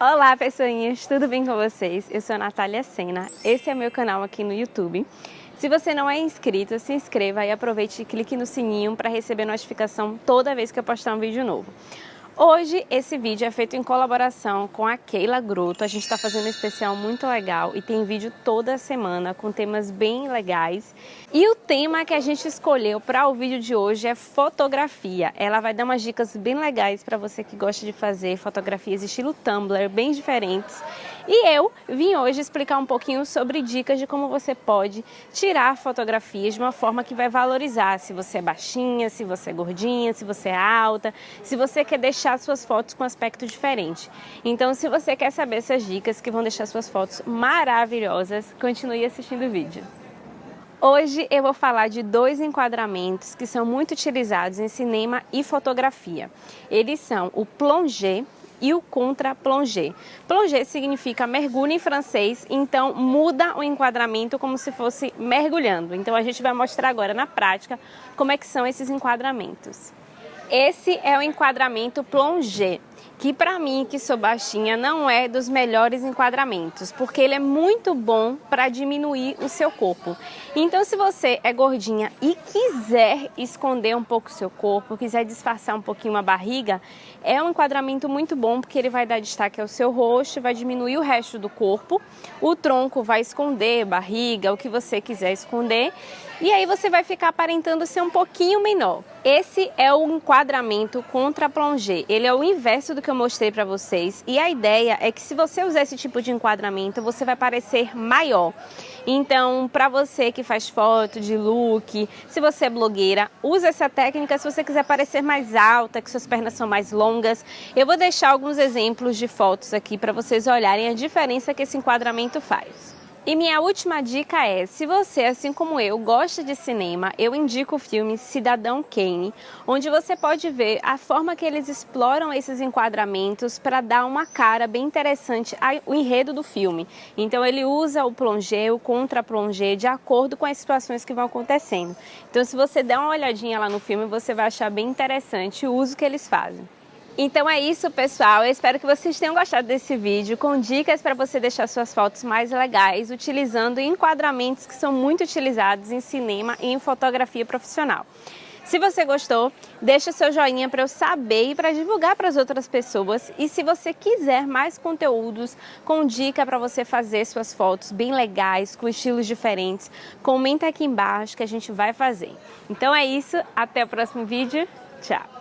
Olá pessoinhas, tudo bem com vocês? Eu sou a Natália Sena, esse é meu canal aqui no YouTube. Se você não é inscrito, se inscreva e aproveite e clique no sininho para receber notificação toda vez que eu postar um vídeo novo. Hoje esse vídeo é feito em colaboração com a Keila Groto. A gente está fazendo um especial muito legal e tem vídeo toda semana com temas bem legais. E o tema que a gente escolheu para o vídeo de hoje é fotografia. Ela vai dar umas dicas bem legais para você que gosta de fazer fotografias estilo Tumblr, bem diferentes. E eu vim hoje explicar um pouquinho sobre dicas de como você pode tirar fotografias de uma forma que vai valorizar se você é baixinha, se você é gordinha, se você é alta, se você quer deixar suas fotos com aspecto diferente. Então, se você quer saber essas dicas que vão deixar suas fotos maravilhosas, continue assistindo o vídeo. Hoje eu vou falar de dois enquadramentos que são muito utilizados em cinema e fotografia. Eles são o plongé e o contra-plongé. Plongé significa mergulho em francês, então muda o enquadramento como se fosse mergulhando. Então a gente vai mostrar agora na prática como é que são esses enquadramentos. Esse é o enquadramento plongé que para mim, que sou baixinha, não é dos melhores enquadramentos, porque ele é muito bom para diminuir o seu corpo. Então, se você é gordinha e quiser esconder um pouco o seu corpo, quiser disfarçar um pouquinho a barriga, é um enquadramento muito bom, porque ele vai dar destaque ao seu rosto, vai diminuir o resto do corpo, o tronco vai esconder barriga, o que você quiser esconder, e aí você vai ficar aparentando ser um pouquinho menor. Esse é o enquadramento contra plongé. Ele é o inverso do que eu mostrei para vocês e a ideia é que se você usar esse tipo de enquadramento, você vai parecer maior. Então, para você que faz foto de look, se você é blogueira, use essa técnica se você quiser parecer mais alta, que suas pernas são mais longas. Eu vou deixar alguns exemplos de fotos aqui para vocês olharem a diferença que esse enquadramento faz. E minha última dica é, se você, assim como eu, gosta de cinema, eu indico o filme Cidadão Kane, onde você pode ver a forma que eles exploram esses enquadramentos para dar uma cara bem interessante ao enredo do filme. Então ele usa o plongé, o contra-plongé, de acordo com as situações que vão acontecendo. Então se você der uma olhadinha lá no filme, você vai achar bem interessante o uso que eles fazem. Então é isso, pessoal. Eu espero que vocês tenham gostado desse vídeo com dicas para você deixar suas fotos mais legais, utilizando enquadramentos que são muito utilizados em cinema e em fotografia profissional. Se você gostou, deixa seu joinha para eu saber e para divulgar para as outras pessoas. E se você quiser mais conteúdos com dica para você fazer suas fotos bem legais, com estilos diferentes, comenta aqui embaixo que a gente vai fazer. Então é isso, até o próximo vídeo. Tchau!